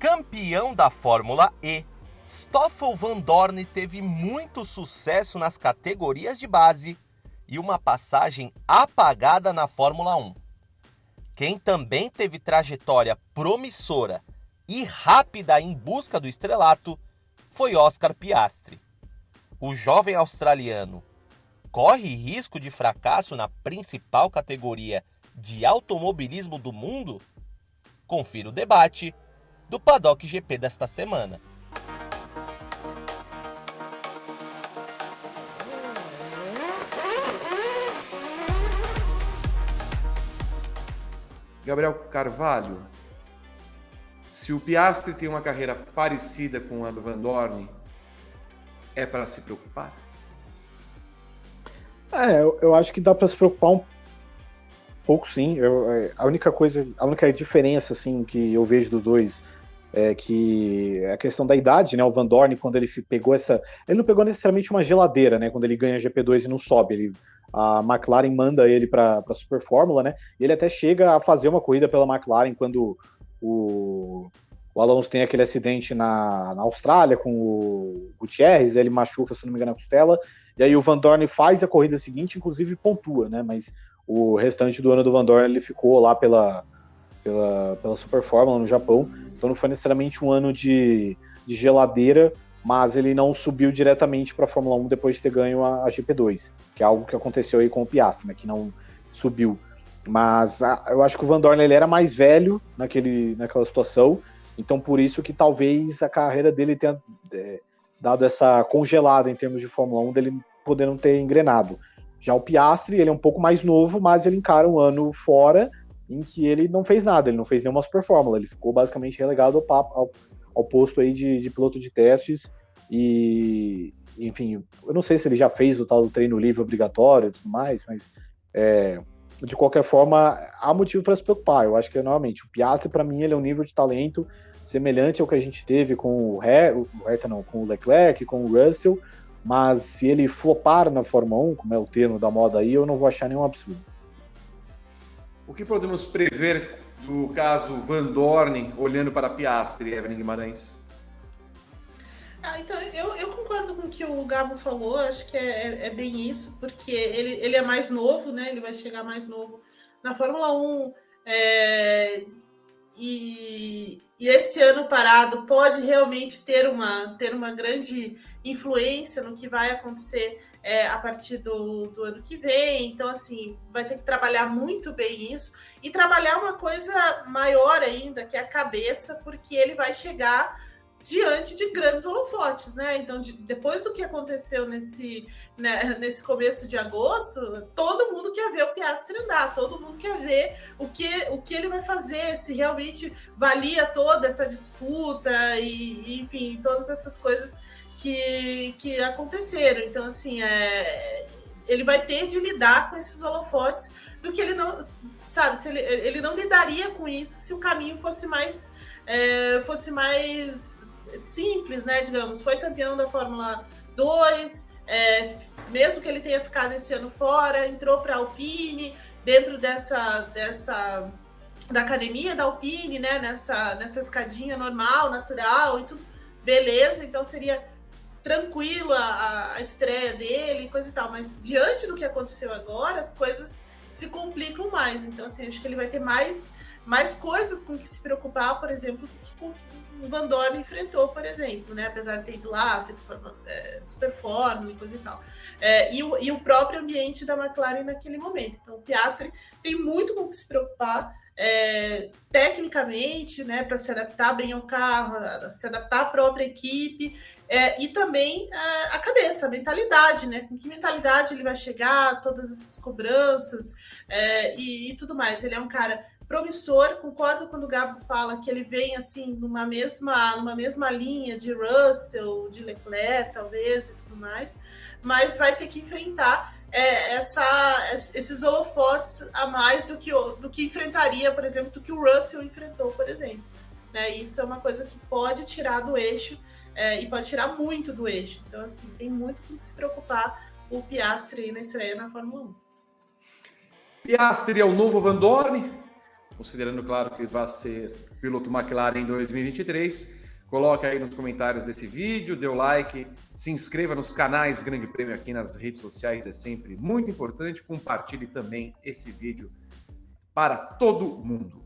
Campeão da Fórmula E, Stoffel Van Dorn teve muito sucesso nas categorias de base e uma passagem apagada na Fórmula 1. Quem também teve trajetória promissora e rápida em busca do estrelato foi Oscar Piastri. O jovem australiano corre risco de fracasso na principal categoria de automobilismo do mundo? Confira o debate do Paddock GP desta semana. Gabriel Carvalho, se o Piastri tem uma carreira parecida com a do Van Dorn, é para se preocupar? É, eu, eu acho que dá para se preocupar um pouco, sim. Eu, é, a única coisa, a única diferença assim que eu vejo dos dois é que é a questão da idade, né? O Van Dorn, quando ele pegou essa. Ele não pegou necessariamente uma geladeira, né? Quando ele ganha GP2 e não sobe. Ele, a McLaren manda ele para a Super Fórmula, né? E ele até chega a fazer uma corrida pela McLaren quando o, o Alonso tem aquele acidente na, na Austrália com o Gutierrez, ele machuca, se não me engano, a costela. E aí o Van Dorn faz a corrida seguinte, inclusive pontua, né? Mas o restante do ano do Van Dorn ele ficou lá pela, pela, pela Super Fórmula no Japão. Então não foi necessariamente um ano de, de geladeira, mas ele não subiu diretamente para a Fórmula 1 depois de ter ganho a, a, GP2, que é algo que aconteceu aí com o Piastri, né, que não subiu. Mas a, eu acho que o Van Dorn ele era mais velho naquele, naquela situação, então por isso que talvez a carreira dele tenha é, dado essa congelada em termos de Fórmula 1, dele poder não ter engrenado. Já o Piastri, ele é um pouco mais novo, mas ele encara um ano fora em que ele não fez nada, ele não fez nenhuma super fórmula, ele ficou basicamente relegado ao, papo, ao, ao posto aí de, de, piloto de testes e, enfim, eu não sei se ele já fez o tal do treino livre obrigatório e tudo mais, mas é, de qualquer forma, há motivo para se preocupar. Eu acho que, novamente, o Piastri, para mim, ele é um nível de talento semelhante ao que a gente teve com o, He, o Herta, não, com o Leclerc, com o Russell, mas se ele flopar na Fórmula 1, como é o termo da moda aí, eu não vou achar nenhum absurdo. O que podemos prever do caso Van Dorn olhando para Piastri, Evelyn Guimarães? Ah, então eu, eu, concordo com o que o Gabo falou, acho que é, é, é, bem isso, porque ele, ele é mais novo, né? Ele vai chegar mais novo na Fórmula 1. É, e, e, esse ano parado pode realmente ter uma, ter uma grande influência no que vai acontecer é, a partir do, do, ano que vem. Então, assim, vai ter que trabalhar muito bem isso e trabalhar uma coisa maior ainda, que é a cabeça, porque ele vai chegar diante de grandes holofotes, né? Então, de, depois do que aconteceu nesse, né, nesse começo de agosto, todo mundo quer ver o Piastri andar, todo mundo quer ver o que, o que ele vai fazer, se realmente valia toda essa disputa e, enfim, todas essas coisas que, que aconteceram. Então, assim, é, ele vai ter de lidar com esses holofotes do que ele não, sabe, se ele, ele não lidaria com isso se o caminho fosse mais, é, fosse mais simples, né, digamos. Foi campeão da Fórmula 2, é, mesmo que ele tenha ficado esse ano fora, entrou para a Alpine, dentro dessa, dessa da academia da Alpine, né, nessa, nessa escadinha normal, natural e tudo, beleza, então seria tranquilo a, a estreia dele, coisa e tal, mas diante do que aconteceu agora, as coisas se complicam mais. Então, assim, acho que ele vai ter mais, mais coisas com que se preocupar, por exemplo, com o Van Dorn enfrentou, por exemplo, né? Apesar de ter ido lá, feito é, super fórmula e coisa e tal. É, e, o, e o próprio ambiente da McLaren naquele momento. Então, o Piastri tem muito com que se preocupar. É, tecnicamente, né, para se adaptar bem ao carro, se adaptar à própria equipe, é, e também é, a cabeça, a mentalidade, né? Com que mentalidade ele vai chegar, todas essas cobranças é, e, e, tudo mais. Ele é um cara promissor, concordo quando o Gabo fala que ele vem assim numa mesma, numa mesma linha de Russell, de Leclerc, talvez, e tudo mais, mas vai ter que enfrentar é, essa, esses holofotes a mais do que, do que enfrentaria, por exemplo, do que o Russell enfrentou, por exemplo. Né? Isso é uma coisa que pode tirar do eixo é, e pode tirar muito do eixo. Então, assim, tem muito com que se preocupar o Piastri na estreia na Fórmula 1. Piastri é o novo Van Dorn? considerando, claro, que vai ser piloto McLaren em 2023. Coloque aí nos comentários desse vídeo, dê o like, se inscreva nos canais Grande Prêmio aqui nas redes sociais, é sempre muito importante. Compartilhe também esse vídeo para todo mundo.